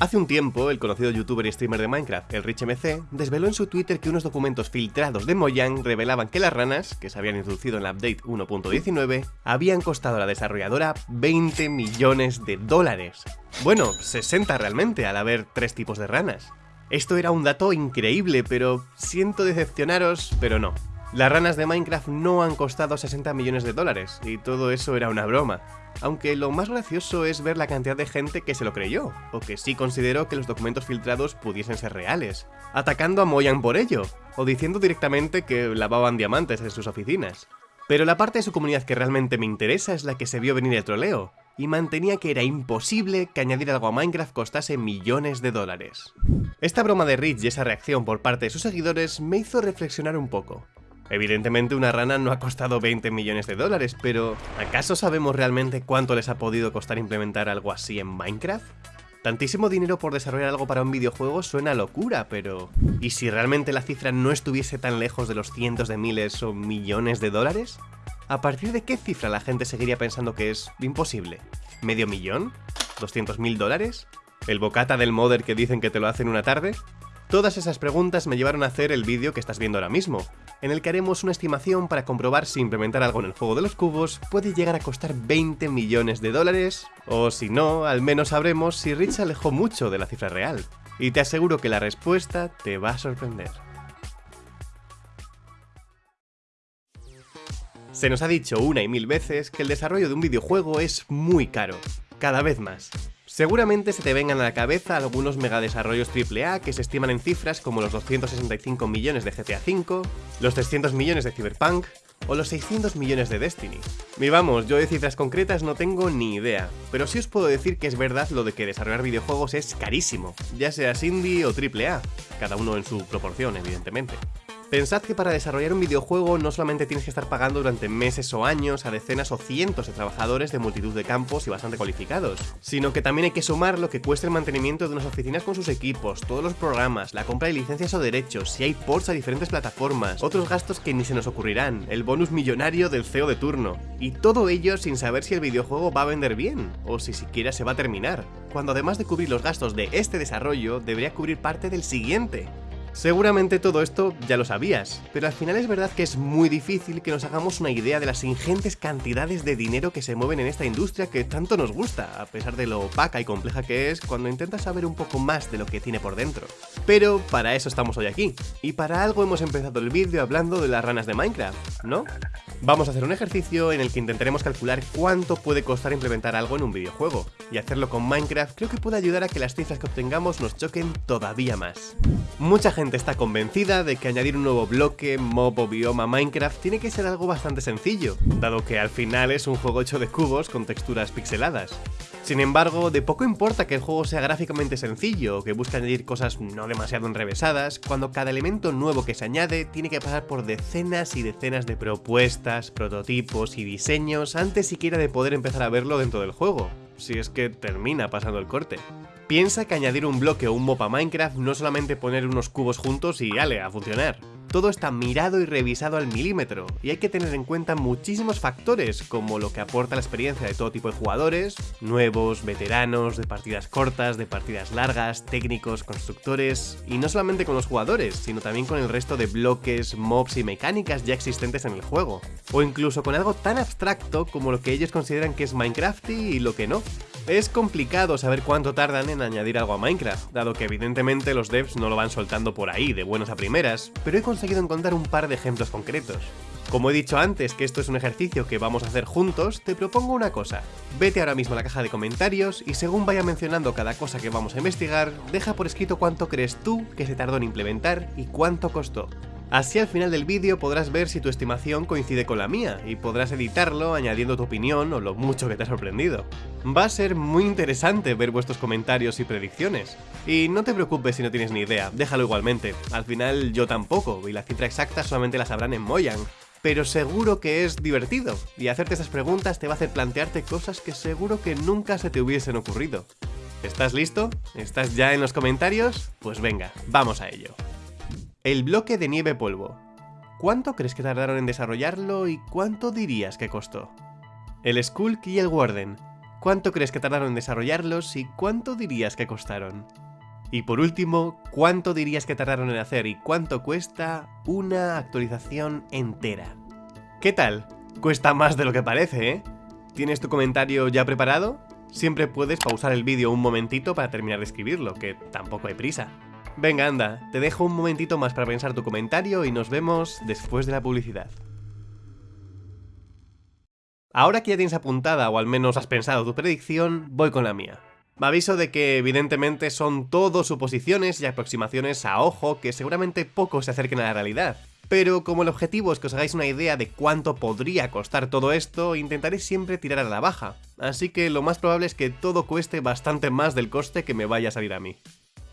Hace un tiempo, el conocido youtuber y streamer de Minecraft, el RichMC, desveló en su Twitter que unos documentos filtrados de Mojang revelaban que las ranas, que se habían introducido en la update 1.19, habían costado a la desarrolladora 20 millones de dólares. Bueno, 60 realmente, al haber tres tipos de ranas. Esto era un dato increíble, pero siento decepcionaros, pero no. Las ranas de Minecraft no han costado 60 millones de dólares, y todo eso era una broma. Aunque lo más gracioso es ver la cantidad de gente que se lo creyó, o que sí consideró que los documentos filtrados pudiesen ser reales, atacando a Mojang por ello, o diciendo directamente que lavaban diamantes en sus oficinas. Pero la parte de su comunidad que realmente me interesa es la que se vio venir el troleo, y mantenía que era imposible que añadir algo a Minecraft costase millones de dólares. Esta broma de Rich y esa reacción por parte de sus seguidores me hizo reflexionar un poco. Evidentemente una rana no ha costado 20 millones de dólares, pero ¿acaso sabemos realmente cuánto les ha podido costar implementar algo así en Minecraft? Tantísimo dinero por desarrollar algo para un videojuego suena locura, pero... ¿Y si realmente la cifra no estuviese tan lejos de los cientos de miles o millones de dólares? ¿A partir de qué cifra la gente seguiría pensando que es imposible? ¿Medio millón? ¿200 mil dólares? ¿El bocata del modder que dicen que te lo hace en una tarde? Todas esas preguntas me llevaron a hacer el vídeo que estás viendo ahora mismo, en el que haremos una estimación para comprobar si implementar algo en el juego de los cubos puede llegar a costar 20 millones de dólares, o si no, al menos sabremos si Rich alejó mucho de la cifra real. Y te aseguro que la respuesta te va a sorprender. Se nos ha dicho una y mil veces que el desarrollo de un videojuego es muy caro, cada vez más. Seguramente se te vengan a la cabeza algunos megadesarrollos AAA que se estiman en cifras como los 265 millones de GTA V, los 300 millones de Cyberpunk o los 600 millones de Destiny. Y vamos, yo de cifras concretas no tengo ni idea, pero sí os puedo decir que es verdad lo de que desarrollar videojuegos es carísimo, ya sea indie o AAA, cada uno en su proporción evidentemente. Pensad que para desarrollar un videojuego no solamente tienes que estar pagando durante meses o años a decenas o cientos de trabajadores de multitud de campos y bastante cualificados, sino que también hay que sumar lo que cuesta el mantenimiento de unas oficinas con sus equipos, todos los programas, la compra de licencias o derechos, si hay ports a diferentes plataformas, otros gastos que ni se nos ocurrirán, el bonus millonario del CEO de turno, y todo ello sin saber si el videojuego va a vender bien, o si siquiera se va a terminar, cuando además de cubrir los gastos de este desarrollo, debería cubrir parte del siguiente, Seguramente todo esto ya lo sabías, pero al final es verdad que es muy difícil que nos hagamos una idea de las ingentes cantidades de dinero que se mueven en esta industria que tanto nos gusta, a pesar de lo opaca y compleja que es cuando intentas saber un poco más de lo que tiene por dentro. Pero para eso estamos hoy aquí, y para algo hemos empezado el vídeo hablando de las ranas de Minecraft, ¿no? Vamos a hacer un ejercicio en el que intentaremos calcular cuánto puede costar implementar algo en un videojuego, y hacerlo con Minecraft creo que puede ayudar a que las cifras que obtengamos nos choquen todavía más. Mucha gente está convencida de que añadir un nuevo bloque, mob o bioma a Minecraft tiene que ser algo bastante sencillo, dado que al final es un juego hecho de cubos con texturas pixeladas. Sin embargo, de poco importa que el juego sea gráficamente sencillo o que busque añadir cosas no demasiado enrevesadas, cuando cada elemento nuevo que se añade tiene que pasar por decenas y decenas de propuestas, prototipos y diseños antes siquiera de poder empezar a verlo dentro del juego, si es que termina pasando el corte. Piensa que añadir un bloque o un mob a Minecraft no solamente poner unos cubos juntos y ale, a funcionar. Todo está mirado y revisado al milímetro, y hay que tener en cuenta muchísimos factores, como lo que aporta la experiencia de todo tipo de jugadores, nuevos, veteranos, de partidas cortas, de partidas largas, técnicos, constructores, y no solamente con los jugadores, sino también con el resto de bloques, mobs y mecánicas ya existentes en el juego, o incluso con algo tan abstracto como lo que ellos consideran que es Minecraft y lo que no. Es complicado saber cuánto tardan en añadir algo a Minecraft, dado que evidentemente los devs no lo van soltando por ahí de buenas a primeras, pero he conseguido encontrar un par de ejemplos concretos. Como he dicho antes que esto es un ejercicio que vamos a hacer juntos, te propongo una cosa. Vete ahora mismo a la caja de comentarios y según vaya mencionando cada cosa que vamos a investigar, deja por escrito cuánto crees tú que se tardó en implementar y cuánto costó. Así al final del vídeo podrás ver si tu estimación coincide con la mía y podrás editarlo añadiendo tu opinión o lo mucho que te ha sorprendido. Va a ser muy interesante ver vuestros comentarios y predicciones. Y no te preocupes si no tienes ni idea, déjalo igualmente. Al final yo tampoco, y la cifra exacta solamente la sabrán en Mojang. Pero seguro que es divertido, y hacerte esas preguntas te va a hacer plantearte cosas que seguro que nunca se te hubiesen ocurrido. ¿Estás listo? ¿Estás ya en los comentarios? Pues venga, vamos a ello. El bloque de nieve polvo. ¿Cuánto crees que tardaron en desarrollarlo y cuánto dirías que costó? El Skulk y el Warden. ¿Cuánto crees que tardaron en desarrollarlos y cuánto dirías que costaron? Y por último, ¿cuánto dirías que tardaron en hacer y cuánto cuesta una actualización entera? ¿Qué tal? Cuesta más de lo que parece, ¿eh? ¿Tienes tu comentario ya preparado? Siempre puedes pausar el vídeo un momentito para terminar de escribirlo, que tampoco hay prisa. Venga, anda, te dejo un momentito más para pensar tu comentario y nos vemos después de la publicidad. Ahora que ya tienes apuntada o al menos has pensado tu predicción, voy con la mía. Me aviso de que evidentemente son todo suposiciones y aproximaciones a ojo que seguramente poco se acerquen a la realidad. Pero como el objetivo es que os hagáis una idea de cuánto podría costar todo esto, intentaré siempre tirar a la baja. Así que lo más probable es que todo cueste bastante más del coste que me vaya a salir a mí.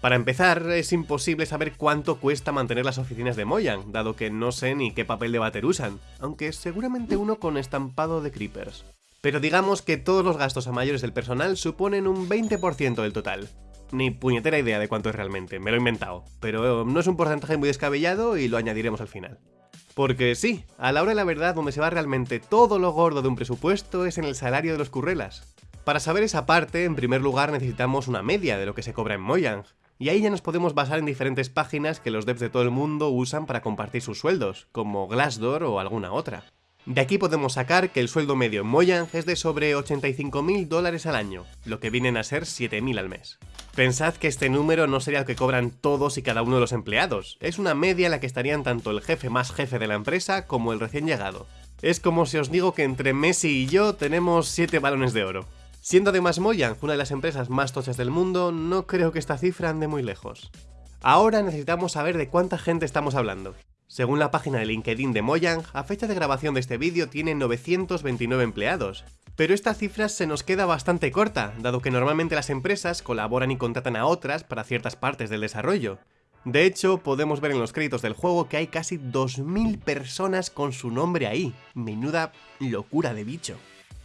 Para empezar, es imposible saber cuánto cuesta mantener las oficinas de Mojang, dado que no sé ni qué papel de váter usan, aunque seguramente uno con estampado de creepers. Pero digamos que todos los gastos a mayores del personal suponen un 20% del total. Ni puñetera idea de cuánto es realmente, me lo he inventado, pero no es un porcentaje muy descabellado y lo añadiremos al final. Porque sí, a la hora de la verdad donde se va realmente todo lo gordo de un presupuesto es en el salario de los currelas. Para saber esa parte, en primer lugar necesitamos una media de lo que se cobra en Mojang, y ahí ya nos podemos basar en diferentes páginas que los devs de todo el mundo usan para compartir sus sueldos, como Glassdoor o alguna otra. De aquí podemos sacar que el sueldo medio en Mojang es de sobre 85.000 dólares al año, lo que vienen a ser 7.000 al mes. Pensad que este número no sería el que cobran todos y cada uno de los empleados, es una media en la que estarían tanto el jefe más jefe de la empresa como el recién llegado. Es como si os digo que entre Messi y yo tenemos 7 balones de oro. Siendo además Mojang una de las empresas más tochas del mundo, no creo que esta cifra ande muy lejos. Ahora necesitamos saber de cuánta gente estamos hablando. Según la página de LinkedIn de Mojang, a fecha de grabación de este vídeo tiene 929 empleados. Pero esta cifra se nos queda bastante corta, dado que normalmente las empresas colaboran y contratan a otras para ciertas partes del desarrollo. De hecho, podemos ver en los créditos del juego que hay casi 2.000 personas con su nombre ahí. Menuda locura de bicho.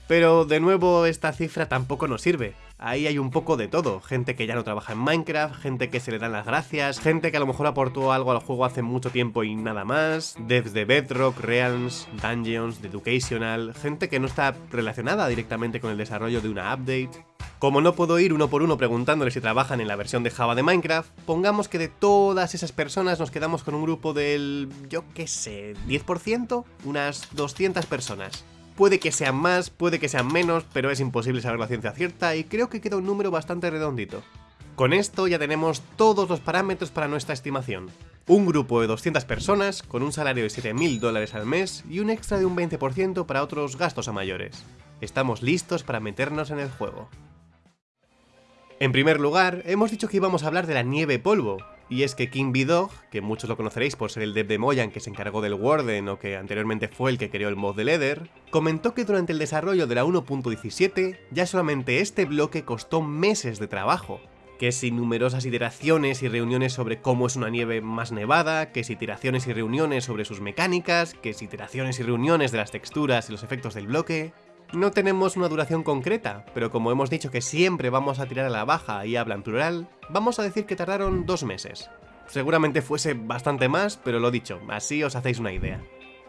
Pero de nuevo esta cifra tampoco nos sirve. Ahí hay un poco de todo, gente que ya no trabaja en Minecraft, gente que se le dan las gracias, gente que a lo mejor aportó algo al juego hace mucho tiempo y nada más, devs de Bedrock, Realms, Dungeons, de Educational, gente que no está relacionada directamente con el desarrollo de una update. Como no puedo ir uno por uno preguntándole si trabajan en la versión de Java de Minecraft, pongamos que de todas esas personas nos quedamos con un grupo del, yo qué sé, 10%, unas 200 personas. Puede que sean más, puede que sean menos, pero es imposible saber la ciencia cierta y creo que queda un número bastante redondito. Con esto ya tenemos todos los parámetros para nuestra estimación. Un grupo de 200 personas, con un salario de 7.000 dólares al mes y un extra de un 20% para otros gastos a mayores. Estamos listos para meternos en el juego. En primer lugar, hemos dicho que íbamos a hablar de la nieve polvo, y es que King B-Dog, que muchos lo conoceréis por ser el dev de Mojang que se encargó del Warden o que anteriormente fue el que creó el mod de Leather, comentó que durante el desarrollo de la 1.17 ya solamente este bloque costó meses de trabajo, que sin numerosas iteraciones y reuniones sobre cómo es una nieve más nevada, que si iteraciones y reuniones sobre sus mecánicas, que si iteraciones y reuniones de las texturas y los efectos del bloque... No tenemos una duración concreta, pero como hemos dicho que siempre vamos a tirar a la baja y habla en plural, vamos a decir que tardaron dos meses. Seguramente fuese bastante más, pero lo dicho, así os hacéis una idea.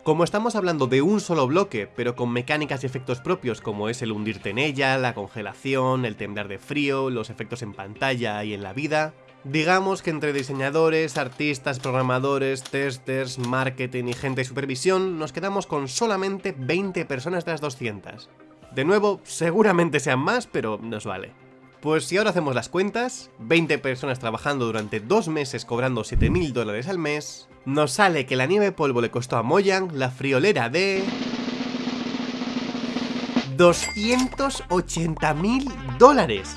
Como estamos hablando de un solo bloque, pero con mecánicas y efectos propios como es el hundirte en ella, la congelación, el temblar de frío, los efectos en pantalla y en la vida, digamos que entre diseñadores, artistas, programadores, testers, marketing y gente de supervisión, nos quedamos con solamente 20 personas de las 200. De nuevo, seguramente sean más, pero nos vale. Pues si ahora hacemos las cuentas, 20 personas trabajando durante dos meses cobrando 7.000 dólares al mes, nos sale que la nieve polvo le costó a Mojang la friolera de... 280.000 dólares.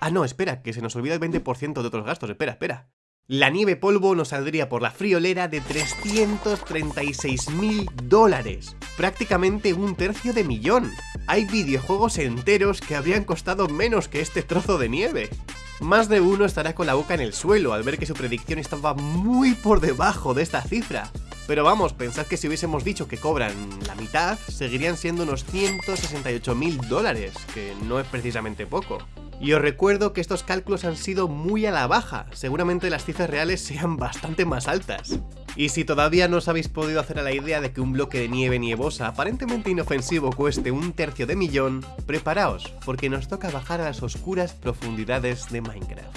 Ah, no, espera, que se nos olvida el 20% de otros gastos, espera, espera. La nieve polvo nos saldría por la friolera de 336.000 dólares, prácticamente un tercio de millón. Hay videojuegos enteros que habrían costado menos que este trozo de nieve. Más de uno estará con la boca en el suelo al ver que su predicción estaba muy por debajo de esta cifra. Pero vamos, pensad que si hubiésemos dicho que cobran la mitad, seguirían siendo unos 168.000 dólares, que no es precisamente poco. Y os recuerdo que estos cálculos han sido muy a la baja, seguramente las cifras reales sean bastante más altas. Y si todavía no os habéis podido hacer a la idea de que un bloque de nieve nievosa aparentemente inofensivo cueste un tercio de millón, preparaos, porque nos toca bajar a las oscuras profundidades de Minecraft.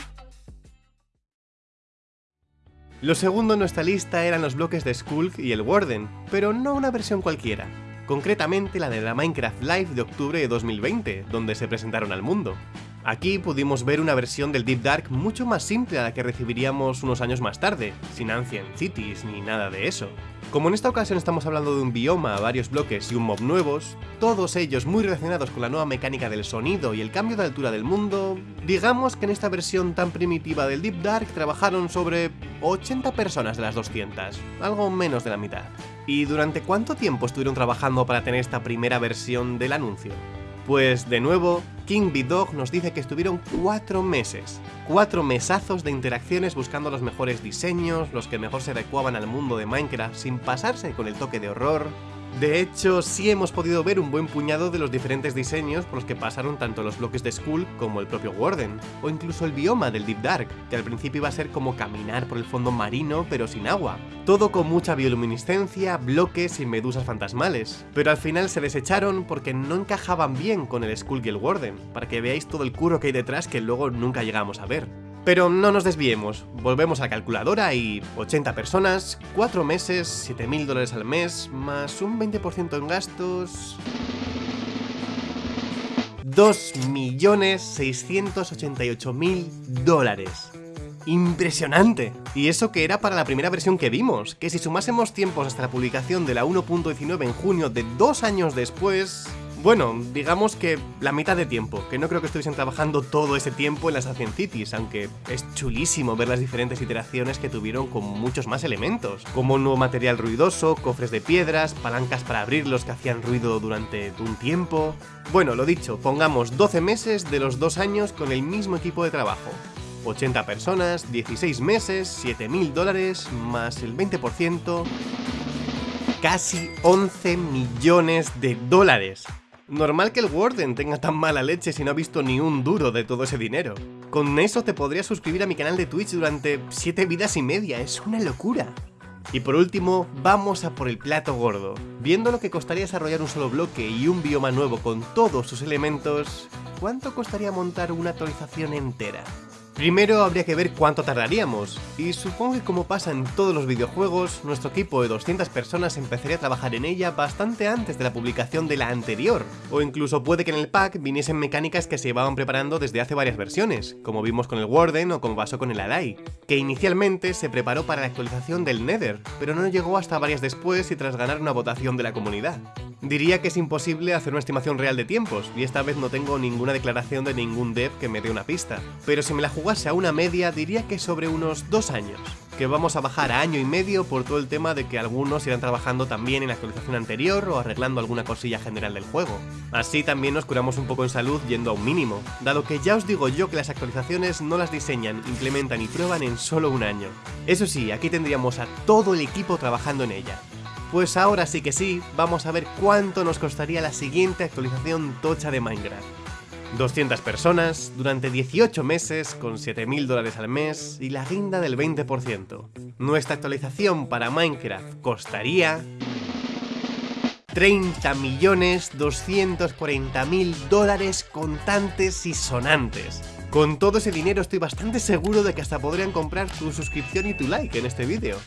Lo segundo en nuestra lista eran los bloques de Skulk y el Warden, pero no una versión cualquiera, concretamente la de la Minecraft Live de octubre de 2020, donde se presentaron al mundo. Aquí pudimos ver una versión del Deep Dark mucho más simple a la que recibiríamos unos años más tarde, sin Ancient Cities ni nada de eso. Como en esta ocasión estamos hablando de un bioma, varios bloques y un mob nuevos, todos ellos muy relacionados con la nueva mecánica del sonido y el cambio de altura del mundo, digamos que en esta versión tan primitiva del Deep Dark trabajaron sobre 80 personas de las 200, algo menos de la mitad. ¿Y durante cuánto tiempo estuvieron trabajando para tener esta primera versión del anuncio? Pues de nuevo, King B-Dog nos dice que estuvieron cuatro meses. Cuatro mesazos de interacciones buscando los mejores diseños, los que mejor se adecuaban al mundo de Minecraft sin pasarse con el toque de horror, de hecho, sí hemos podido ver un buen puñado de los diferentes diseños por los que pasaron tanto los bloques de Skull como el propio Warden, o incluso el bioma del Deep Dark, que al principio iba a ser como caminar por el fondo marino pero sin agua. Todo con mucha bioluminiscencia, bloques y medusas fantasmales, pero al final se desecharon porque no encajaban bien con el Skull y el Warden, para que veáis todo el curro que hay detrás que luego nunca llegamos a ver. Pero no nos desviemos, volvemos a la calculadora y 80 personas, 4 meses, 7.000 dólares al mes, más un 20% en gastos... 2.688.000 dólares. ¡Impresionante! Y eso que era para la primera versión que vimos, que si sumásemos tiempos hasta la publicación de la 1.19 en junio de dos años después... Bueno, digamos que la mitad de tiempo, que no creo que estuviesen trabajando todo ese tiempo en las Ancient Cities, aunque es chulísimo ver las diferentes iteraciones que tuvieron con muchos más elementos, como nuevo material ruidoso, cofres de piedras, palancas para abrirlos que hacían ruido durante un tiempo... Bueno, lo dicho, pongamos 12 meses de los dos años con el mismo equipo de trabajo. 80 personas, 16 meses, 7.000 dólares, más el 20%... Casi 11 millones de dólares. Normal que el Warden tenga tan mala leche si no ha visto ni un duro de todo ese dinero. Con eso te podrías suscribir a mi canal de Twitch durante 7 vidas y media, es una locura. Y por último, vamos a por el plato gordo. Viendo lo que costaría desarrollar un solo bloque y un bioma nuevo con todos sus elementos, ¿cuánto costaría montar una actualización entera? Primero habría que ver cuánto tardaríamos, y supongo que como pasa en todos los videojuegos, nuestro equipo de 200 personas empezaría a trabajar en ella bastante antes de la publicación de la anterior, o incluso puede que en el pack viniesen mecánicas que se llevaban preparando desde hace varias versiones, como vimos con el Warden o como pasó con el Alai, que inicialmente se preparó para la actualización del Nether, pero no llegó hasta varias después y tras ganar una votación de la comunidad. Diría que es imposible hacer una estimación real de tiempos, y esta vez no tengo ninguna declaración de ningún dev que me dé una pista, pero si me la jugase a una media diría que sobre unos dos años, que vamos a bajar a año y medio por todo el tema de que algunos irán trabajando también en la actualización anterior o arreglando alguna cosilla general del juego. Así también nos curamos un poco en salud yendo a un mínimo, dado que ya os digo yo que las actualizaciones no las diseñan, implementan y prueban en solo un año. Eso sí, aquí tendríamos a todo el equipo trabajando en ella, pues ahora sí que sí, vamos a ver cuánto nos costaría la siguiente actualización tocha de Minecraft. 200 personas, durante 18 meses, con 7.000 dólares al mes y la guinda del 20%. Nuestra actualización para Minecraft costaría... 30.240.000 dólares contantes y sonantes. Con todo ese dinero estoy bastante seguro de que hasta podrían comprar tu suscripción y tu like en este vídeo.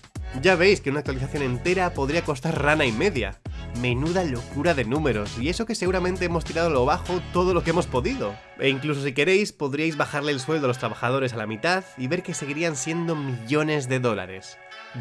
Ya veis que una actualización entera podría costar rana y media. Menuda locura de números, y eso que seguramente hemos tirado lo bajo todo lo que hemos podido. E incluso si queréis, podríais bajarle el sueldo a los trabajadores a la mitad y ver que seguirían siendo millones de dólares.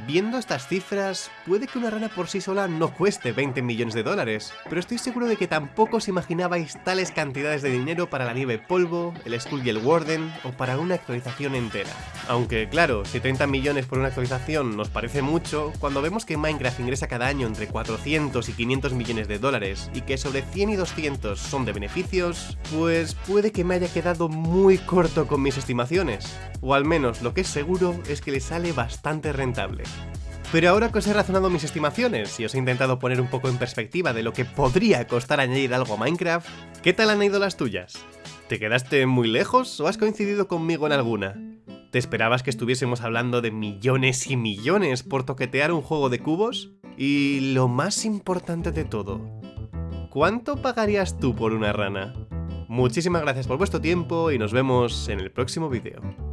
Viendo estas cifras, puede que una rana por sí sola no cueste 20 millones de dólares, pero estoy seguro de que tampoco os imaginabais tales cantidades de dinero para la nieve polvo, el Skull y el Warden, o para una actualización entera. Aunque claro, si 30 millones por una actualización nos parece mucho, cuando vemos que Minecraft ingresa cada año entre 400 y 500 millones de dólares, y que sobre 100 y 200 son de beneficios, pues puede que me haya quedado muy corto con mis estimaciones. O al menos lo que es seguro es que le sale bastante rentable. Pero ahora que os he razonado mis estimaciones y os he intentado poner un poco en perspectiva de lo que podría costar añadir algo a Minecraft, ¿qué tal han ido las tuyas? ¿Te quedaste muy lejos o has coincidido conmigo en alguna? ¿Te esperabas que estuviésemos hablando de millones y millones por toquetear un juego de cubos? Y lo más importante de todo, ¿cuánto pagarías tú por una rana? Muchísimas gracias por vuestro tiempo y nos vemos en el próximo vídeo.